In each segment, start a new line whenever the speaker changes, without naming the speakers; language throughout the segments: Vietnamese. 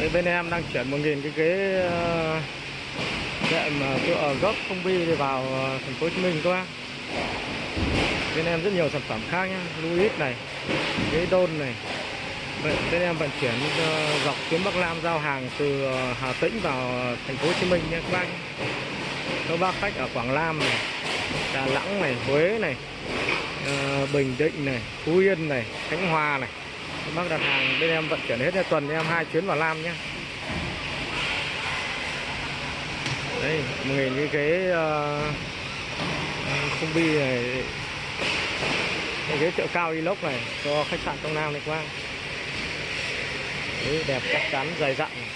Đấy, bên em đang chuyển 1.000 cái ghế đệm ờ, tựa gốc không bi vào ờ, thành phố Hồ Chí Minh các bác. Bên em rất nhiều sản phẩm khác nhá, Louis này, ghế đôn này. Bên, bên em vận chuyển ờ, dọc tuyến Bắc Nam giao hàng từ ờ, Hà Tĩnh vào thành phố Hồ Chí Minh nha các bác. Các bác khách ở Quảng Nam này, Đà Nẵng này, Huế này, Bình Định này, Phú Yên này, Khánh Hòa này. Bác đặt hàng bên em vận chuyển hết theo tuần em hai chuyến vào Nam nhé. Đây, một nghìn cái ghế uh, bi này cái ghế chợ cao inox này cho khách sạn trong Nam này qua. Đấy, đẹp chắc chắn dày dặn này.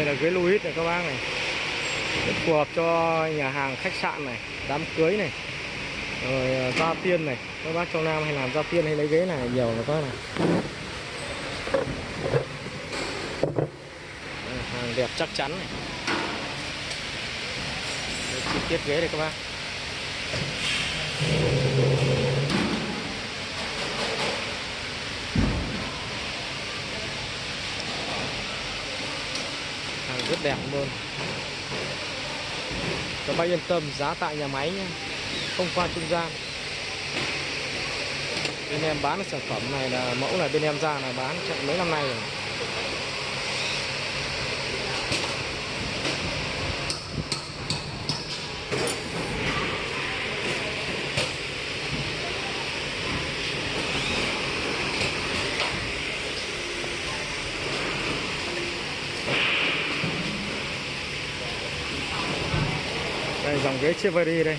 Đây là ghế Louis này các bác này. Rất phù hợp cho nhà hàng khách sạn này, Đám cưới này, Rồi giao gia tiên này. Các bác trong Nam hay làm gia tiên hay lấy ghế này, nhiều là các này. Hàng đẹp chắc chắn này. Chi tiết ghế đây các bác. Rất đẹp luôn. Các bác yên tâm, giá tại nhà máy nhé, không qua trung gian. Bên em bán sản phẩm này là mẫu là bên em ra là bán chạy mấy năm nay rồi. Đây dòng ghế Chevrolet đây.